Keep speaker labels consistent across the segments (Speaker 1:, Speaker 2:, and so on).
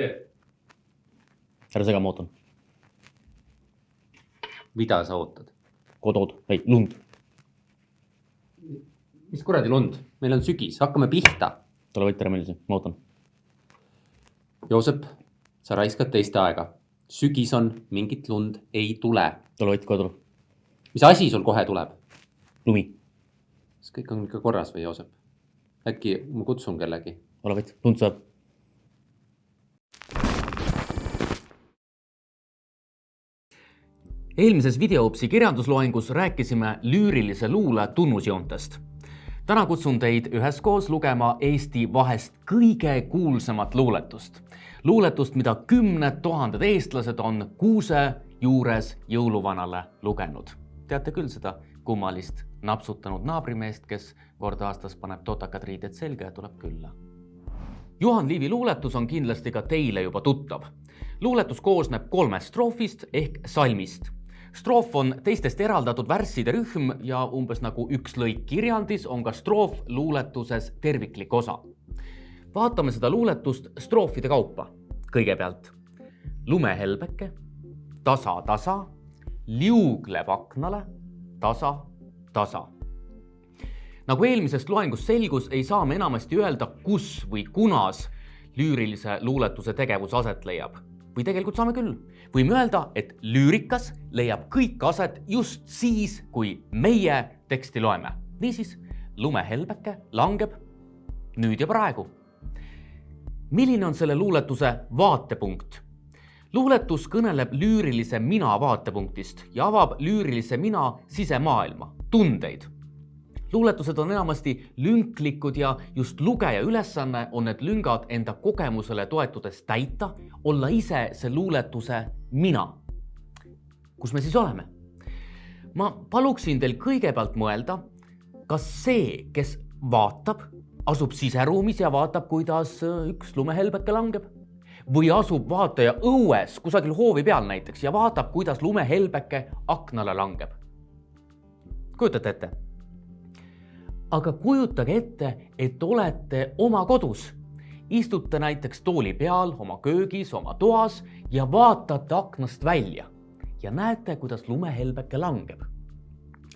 Speaker 1: teed?
Speaker 2: ära sega, ma ootan.
Speaker 1: mida sa ootad?
Speaker 2: Godot, ei lund.
Speaker 1: mis kuradi lund, meil on sügis, hakkame pihta.
Speaker 2: tule võita ära meeldis, ma ootan.
Speaker 1: Joosep, sa raiskad teiste aega. sügis on, mingit lund ei tule.
Speaker 2: tule võit, kohe tule.
Speaker 1: mis asi sul kohe tuleb?
Speaker 2: lumi,
Speaker 1: kas kõik on ikka korras või, Joosep? äkki ma kutsun kellegi?
Speaker 2: ole võit, lund saab.
Speaker 3: Eelmises videoopsi kirjandusloengus rääkisime lüürilise luule tunnusjoontest. täna kutsun teid üheskoos lugema Eesti vahest kõige kuulsamat luuletust. luuletust, mida kümned tuhanded eestlased on kuuse juures jõuluvanale lugenud. teate küll seda kummalist napsutanud naabrimeest, kes kord aastas paneb totakad riided selga ja tuleb külla Juhan Liivi luuletus on kindlasti ka teile juba tuttav. luuletus koosneb kolmest stroofist ehk salmist. Stroof on teistest eraldatud värsside rühm ja umbes nagu üks lõik kirjandis on ka stroof luuletuses terviklik osa. vaatame seda luuletust stroofide kaupa. kõigepealt lumehelbeke, tasa, tasa, liugleb aknale, tasa, tasa nagu eelmisest loengust selgus, ei saa me enamasti öelda, kus või kunas lüürilise luuletuse tegevus aset leiab. Või tegelikult saame küll. võime öelda, et lüürikas leiab kõik aset just siis, kui meie teksti loeme. niisiis, lumehelbeke langeb nüüd ja praegu. milline on selle luuletuse vaatepunkt? luuletus kõneleb lüürilise mina vaatepunktist ja avab lüürilise mina sisemaailma, tundeid luuletused on enamasti lünklikud ja just lugeja ülesanne on need lüngad enda kogemusele toetudes täita, olla ise see luuletuse mina. kus me siis oleme? ma paluksin teil kõigepealt mõelda, kas see, kes vaatab, asub siseruumis ja vaatab, kuidas üks lumehelbeke langeb või asub vaataja õues kusagil hoovi peal näiteks ja vaatab, kuidas lumehelbeke aknale langeb. kujutate ette? Aga kujutage ette, et olete oma kodus. istute näiteks tooli peal oma köögis, oma toas ja vaatate aknast välja ja näete, kuidas lumehelbeke langeb.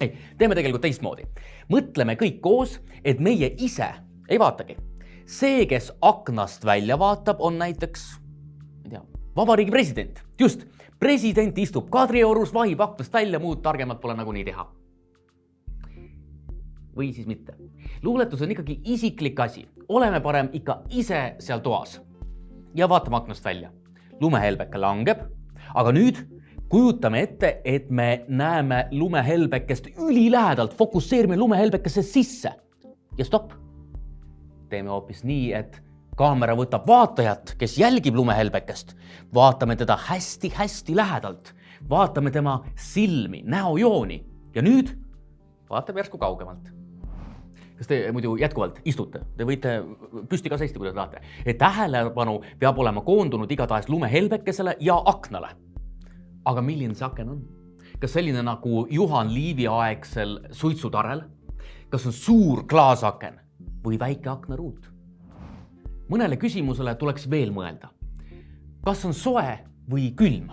Speaker 3: ei, teeme tegelikult teistmoodi. mõtleme kõik koos, et meie ise ei vaatagi. see, kes aknast välja vaatab, on näiteks, ma ei tea, vabariigi president. just, president istub Kadriorus, vahib aknast välja, muud targemat pole nagunii teha või siis mitte. luuletus on ikkagi isiklik asi, oleme parem ikka ise seal toas. ja vaatame aknast välja. lumehelbeke langeb, aga nüüd kujutame ette, et me näeme lumehelbekest ülilähedalt, fokusseerime lumehelbekesse sisse. ja stopp. teeme hoopis nii, et kaamera võtab vaatajat, kes jälgib lumehelbekest, vaatame teda hästi-hästi lähedalt, vaatame tema silmi, näojooni. ja nüüd vaatame järsku kaugemalt kas te muidu jätkuvalt istute, te võite püsti ka seista, kui te tahate. tähelepanu peab olema koondunud igatahes lumehelbekesele ja aknale. aga milline see aken on? kas selline nagu Juhan Liivi aegsel suitsutarel? kas on suur klaasaken või väike aknaruut? mõnele küsimusele tuleks veel mõelda. kas on soe või külm?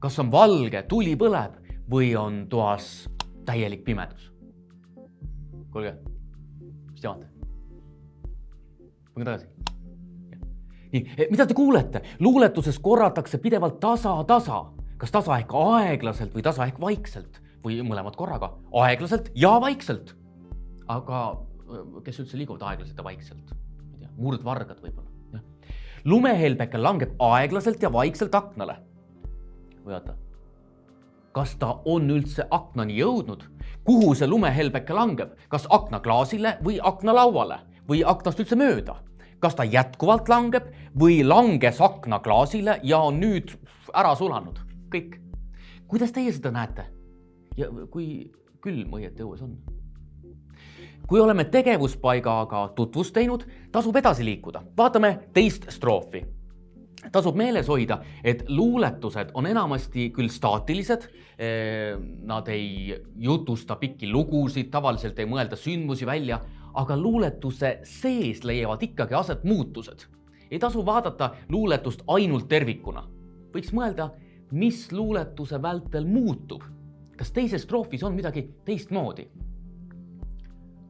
Speaker 3: kas on valge, tuli põleb või on toas täielik pimedus? kuulge mis te vaatate? pange tagasi. nii, mida te kuulete? luuletuses korratakse pidevalt tasa-tasa, kas tasa ehk aeglaselt või tasa ehk vaikselt või mõlemad korraga, aeglaselt ja vaikselt. aga kes üldse liiguvad aeglaselt ja vaikselt? ma ei tea, murdvargad võib-olla, lumehelbeke langeb aeglaselt ja vaikselt aknale. või oota, kas ta on üldse aknani jõudnud? Kuhu see lumehelbeke langeb, kas aknaklaasile või aknalauale või aknast üldse mööda? kas ta jätkuvalt langeb või langes aknaklaasile ja on nüüd ära sulanud? kõik. kuidas teie seda näete? ja kui külm õieti õues on? kui oleme tegevuspaigaga tutvust teinud, tasub edasi liikuda, vaatame teist stroofi tasub meeles hoida, et luuletused on enamasti küll staatilised. Nad ei jutusta pikki lugusid, tavaliselt ei mõelda sündmusi välja, aga luuletuse sees leiavad ikkagi aset muutused. ei tasu vaadata luuletust ainult tervikuna. võiks mõelda, mis luuletuse vältel muutub. kas teises stroofis on midagi teistmoodi?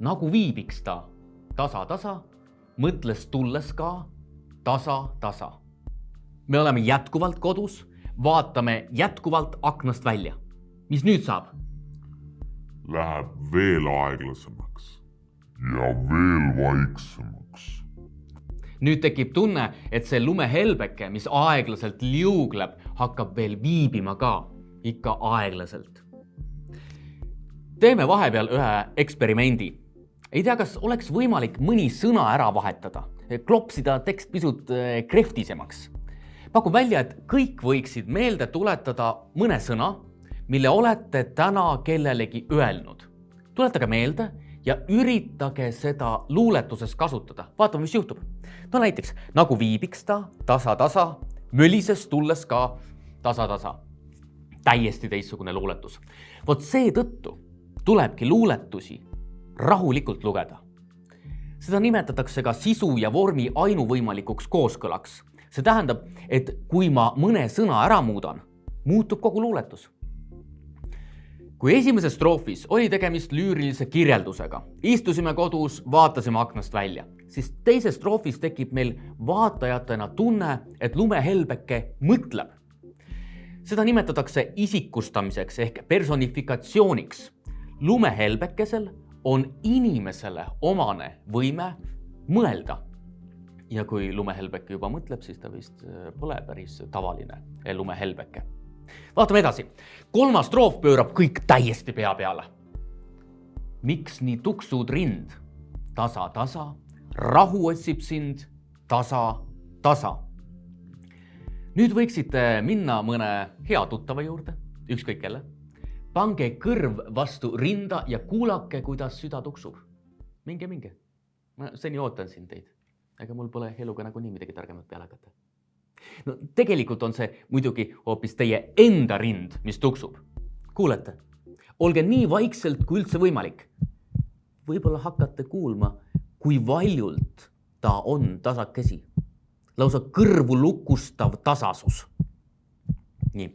Speaker 3: nagu viibiks ta tasa-tasa, mõtles tulles ka tasa-tasa. Me oleme jätkuvalt kodus, vaatame jätkuvalt aknast välja. mis nüüd saab?
Speaker 4: Läheb veel aeglasemaks ja veel vaiksemaks.
Speaker 3: nüüd tekib tunne, et see lumehelbeke, mis aeglaselt liugleb, hakkab veel viibima ka, ikka aeglaselt. teeme vahepeal ühe eksperimendi. ei tea, kas oleks võimalik mõni sõna ära vahetada, klopsida tekst pisut eh, krehvtisemaks. Pakun välja, et kõik võiksid meelde tuletada mõne sõna, mille olete täna kellelegi öelnud. tuletage meelde ja üritage seda luuletuses kasutada. vaatame, mis juhtub. no näiteks nagu viibiks ta tasa-tasa, mölises tulles ka tasa-tasa. täiesti teistsugune luuletus. vot seetõttu tulebki luuletusi rahulikult lugeda. seda nimetatakse ka sisu ja vormi ainuvõimalikuks kooskõlaks. See tähendab, et kui ma mõne sõna ära muudan, muutub kogu luuletus kui esimeses stroofis oli tegemist lüürilise kirjeldusega, istusime kodus, vaatasime aknast välja, siis teises stroofis tekib meil vaatajatena tunne, et lumehelbeke mõtleb. seda nimetatakse isikustamiseks ehk personifikatsiooniks. lumehelbekesel on inimesele omane võime mõelda. Ja kui lumehelbeke juba mõtleb, siis ta vist äh, pole päris tavaline lumehelbeke vaatame edasi. kolmas stroof pöörab kõik täiesti pea peale. miks nii tuksud rind? tasa-tasa, rahu otsib sind tasa-tasa. nüüd võiksite minna mõne hea tuttava juurde, ükskõik kelle. pange kõrv vastu rinda ja kuulake, kuidas süda tuksub. minge, minge. ma seni ootan siin teid. Ega mul pole eluga nagunii midagi targemat peale hakata no tegelikult on see muidugi hoopis teie enda rind, mis tuksub. kuulete, olge nii vaikselt kui üldse võimalik. võib-olla hakkate kuulma, kui valjult ta on tasakesi. lausa kõrvu lukustav tasasus. nii,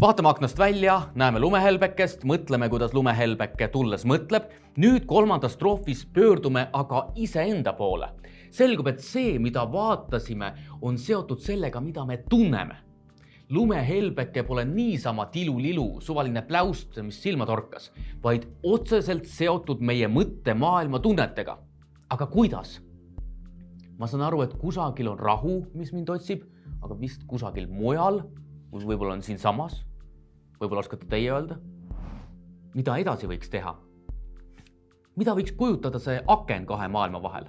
Speaker 3: vaatame aknast välja, näeme lumehelbekest, mõtleme, kuidas lumehelbeke tulles mõtleb. nüüd kolmandas stroofis pöördume aga iseenda poole selgub, et see, mida vaatasime, on seotud sellega, mida me tunneme. lumehelbeke pole niisama tilulilu, suvaline pläust, mis silma torkas, vaid otseselt seotud meie mõttemaailma tunnetega. aga kuidas? ma saan aru, et kusagil on rahu, mis mind otsib, aga vist kusagil mujal, võib-olla on siinsamas. võib-olla oskate teie öelda? mida edasi võiks teha? mida võiks kujutada see aken kahe maailma vahel?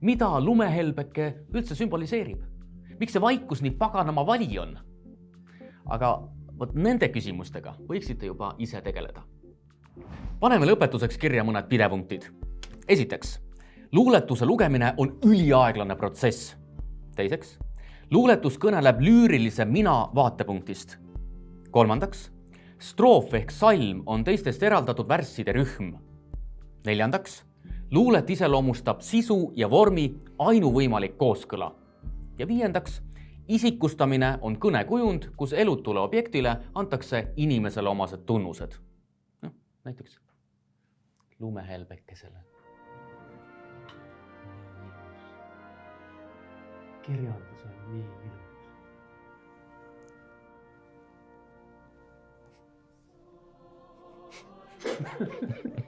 Speaker 3: mida lumehelbeke üldse sümboliseerib? miks see vaikus nii paganama vali on? aga vot nende küsimustega võiksite juba ise tegeleda. paneme lõpetuseks kirja mõned pidepunktid. esiteks, luuletuse lugemine on üliaeglane protsess. teiseks, luuletus kõneleb lüürilise mina vaatepunktist. kolmandaks, stroof ehk salm on teistest eraldatud värsside rühm. neljandaks luulet iseloomustab sisu ja vormi ainuvõimalik kooskõla. ja viiendaks, isikustamine on kõnekujund, kus elutule objektile antakse inimesele omased tunnused. noh, näiteks lumehelbekesele. Kirjandus on nii ilus.